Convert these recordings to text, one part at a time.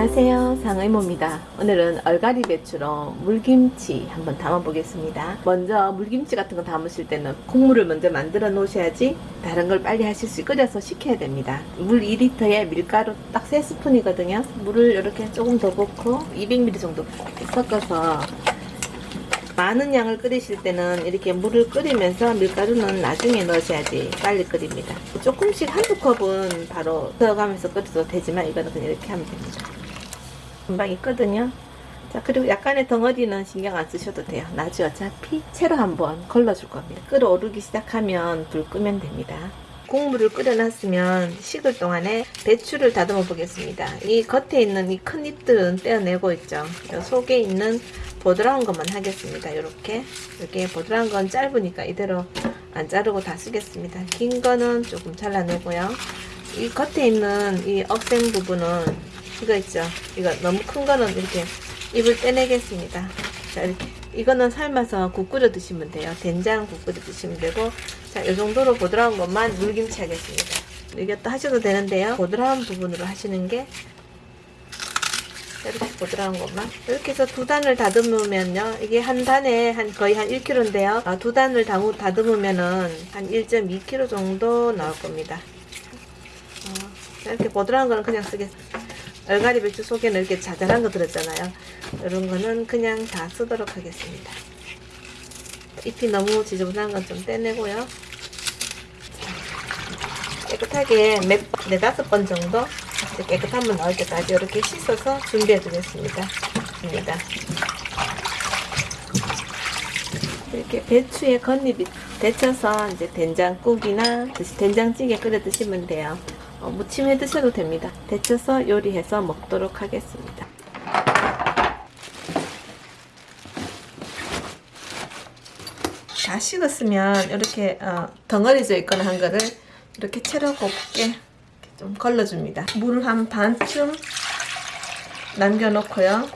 안녕하세요. 상의모입니다. 오늘은 얼갈이 배추로 물김치 한번 담아 보겠습니다. 먼저 물김치 같은 거 담으실 때는 국물을 먼저 만들어 놓으셔야지 다른 걸 빨리 하실 수 끓여서 식혀야 됩니다. 물 2리터에 밀가루 딱 3스푼이거든요. 물을 이렇게 조금 더 붓고 200ml 정도 섞어서 많은 양을 끓이실 때는 이렇게 물을 끓이면서 밀가루는 나중에 넣으셔야지 빨리 끓입니다. 조금씩 한두 컵은 바로 넣어가면서 끓여도 되지만 이거는 그냥 이렇게 하면 됩니다. 금방 있거든요. 자 그리고 약간의 덩어리는 신경 안 쓰셔도 돼요. 나중에 어차피 채로 한번 걸러줄 겁니다. 끓어오르기 시작하면 불 끄면 됩니다. 국물을 끓여놨으면 식을 동안에 배추를 다듬어 보겠습니다. 이 겉에 있는 이 큰 잎들은 떼어내고 있죠. 속에 있는 보드라운 것만 하겠습니다. 이렇게 이렇게 보드라운 건 짧으니까 이대로 안 자르고 다 쓰겠습니다. 긴 거는 조금 잘라내고요. 이 겉에 있는 이 억센 부분은 이거 있죠. 이거 너무 큰 거는 이렇게 잎을 떼내겠습니다. 자 이거는 삶아서 국 끓여 드시면 돼요. 된장 국 끓여 드시면 되고 자, 이 정도로 보드라운 것만 물김치 하겠습니다. 이것도 하셔도 되는데요. 보드라운 부분으로 하시는 게 이렇게 보드라운 것만 이렇게 해서 두 단을 다듬으면요 이게 한 단에 한 거의 한 1kg인데요 아, 두 단을 다무, 다듬으면은 한 1.2kg 정도 나올 겁니다 어, 이렇게 보드라운 거는 그냥 쓰겠습니다 얼갈이 배추 속에는 이렇게 자잘한 거 들었잖아요 이런 거는 그냥 다 쓰도록 하겠습니다 잎이 너무 지저분한 건 좀 떼내고요 깨끗하게 몇, 네다섯 번 정도 깨끗한 물 나올 때까지 이렇게 씻어서 준비해 두겠습니다. 입니다. 이렇게 배추에 겉잎이 데쳐서 이제 된장국이나 된장찌개 끓여 드시면 돼요. 어, 무침해 드셔도 됩니다. 데쳐서 요리해서 먹도록 하겠습니다. 다 식었으면 이렇게 어, 덩어리져 있거나 한 거를 이렇게 채로 곱게 좀 걸러줍니다. 물을 한 반쯤 남겨놓고요.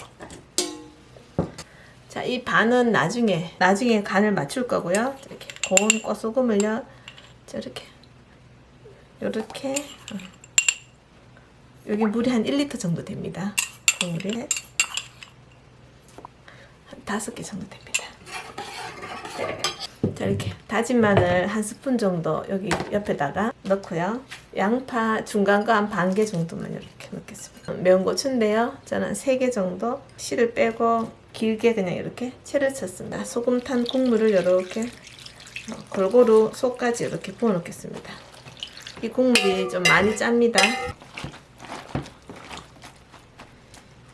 자, 이 반은 나중에, 나중에 간을 맞출 거고요. 이렇게 고운 꽃소금을요. 저렇게, 요렇게, 어. 여기 물이 한 1리터 정도 됩니다. 국물이 한 5개 정도 됩니다. 자 이렇게 다진 마늘 한 스푼 정도 여기 옆에다가 넣고요. 양파 중간 거 한 반 개 정도만 이렇게 넣겠습니다. 매운 고추인데요. 저는 3개 정도 씨를 빼고 길게 그냥 이렇게 채를 쳤습니다. 소금 탄 국물을 이렇게 어, 골고루 속까지 이렇게 부어 놓겠습니다 이 국물이 좀 많이 짭니다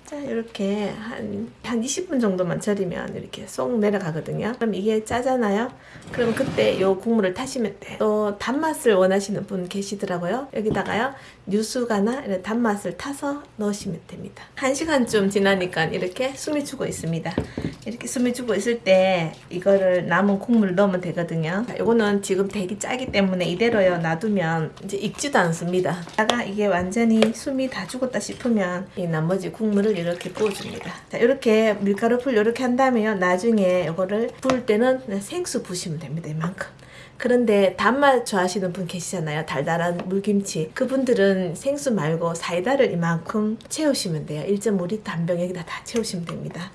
자 이렇게 한, 한 20분 정도만 절이면 이렇게 쏙 내려가거든요. 그럼 이게 짜잖아요? 그럼 그때 요 국물을 타시면 돼또 단맛을 원하시는 분 계시더라고요. 여기다가요 뉴수가나 이런 단맛을 타서 넣으시면 됩니다. 1시간쯤 지나니까 이렇게 숨이 죽어 있습니다. 이렇게 숨이 죽어 있을 때 이거를 남은 국물을 넣으면 되거든요. 자, 요거는 지금 되게 짜기 때문에 이대로요 놔두면 이제 익지도 않습니다. 다가 이게 완전히 숨이 다 죽었다 싶으면 이 나머지 국물을 이렇게 부어줍니다. 자, 이렇게 밀가루 풀 이렇게 한 다음에요. 나중에 이거를 부을 때는 생수 부시면 됩니다. 이만큼. 그런데 단맛 좋아하시는 분 계시잖아요. 달달한 물김치. 그분들은 생수 말고 사이다를 이만큼 채우시면 돼요. 1.5리터 한 병 여기다 다 채우시면 됩니다.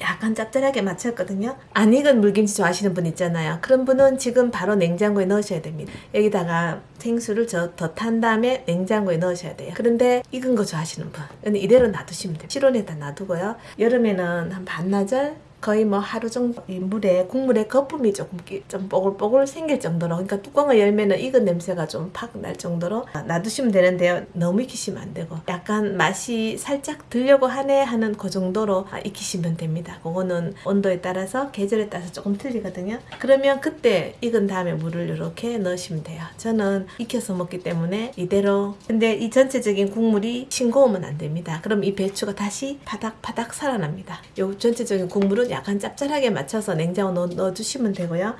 약간 짭짤하게 맞췄거든요. 안 익은 물김치 좋아하시는 분 있잖아요. 그런 분은 지금 바로 냉장고에 넣으셔야 됩니다. 여기다가 생수를 더탄 다음에 냉장고에 넣으셔야 돼요. 그런데 익은 거 좋아하시는 분 이대로 놔두시면 돼요. 실온에다 놔두고요. 여름에는 한 반나절 거의 뭐 하루 정도 이 물에 국물에 거품이 조금 좀 뽀글뽀글 생길 정도로. 그러니까 뚜껑을 열면은 익은 냄새가 좀 팍 날 정도로 놔두시면 되는데요. 너무 익히시면 안 되고 약간 맛이 살짝 들려고 하네 하는 그 정도로 익히시면 됩니다. 그거는 온도에 따라서 계절에 따라서 조금 틀리거든요. 그러면 그때 익은 다음에 물을 이렇게 넣으시면 돼요. 저는 익혀서 먹기 때문에 이대로. 근데 이 전체적인 국물이 싱거우면 안 됩니다. 그럼 이 배추가 다시 바닥바닥 살아납니다. 요 전체적인 국물은 약간 짭짤하게 맞춰서 냉장고 넣어, 넣어주시면 되고요.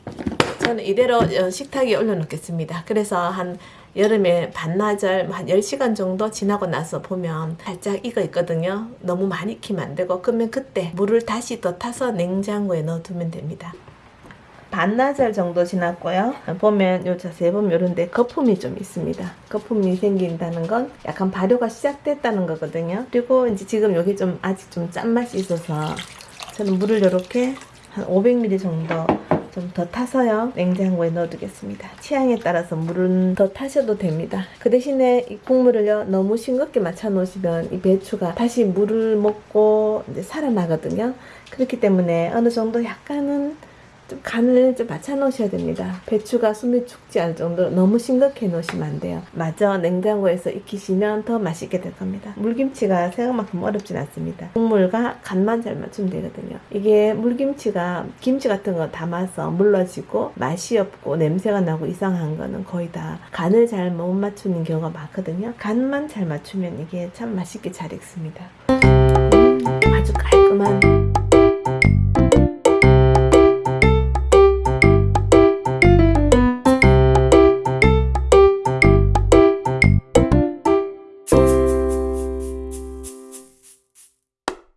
저는 이대로 어, 식탁에 올려놓겠습니다. 그래서 한 여름에 반나절 한 10시간 정도 지나고 나서 보면 살짝 익어 있거든요. 너무 많이 익히면 안 되고 그러면 그때 물을 다시 더 타서 냉장고에 넣어두면 됩니다. 반나절 정도 지났고요. 보면 요 자세히 보면 요런데 거품이 좀 있습니다. 거품이 생긴다는 건 약간 발효가 시작됐다는 거거든요. 그리고 이제 지금 여기 좀 아직 좀 짠맛이 있어서 저는 물을 이렇게 한 500ml 정도 좀 더 타서요. 냉장고에 넣어두겠습니다. 취향에 따라서 물은 더 타셔도 됩니다. 그 대신에 이 국물을요 너무 싱겁게 맞춰 놓으시면 이 배추가 다시 물을 먹고 이제 살아나거든요. 그렇기 때문에 어느 정도 약간은 좀 간을 좀 맞춰 놓으셔야 됩니다. 배추가 숨이 죽지 않을 정도로 너무 싱겁게 놓으시면 안 돼요. 마저 냉장고에서 익히시면 더 맛있게 될 겁니다. 물김치가 생각만큼 어렵진 않습니다. 국물과 간만 잘 맞추면 되거든요. 이게 물김치가 김치 같은 거 담아서 물러지고 맛이 없고 냄새가 나고 이상한 거는 거의 다 간을 잘 못 맞추는 경우가 많거든요. 간만 잘 맞추면 이게 참 맛있게 잘 익습니다. 아주 깔끔한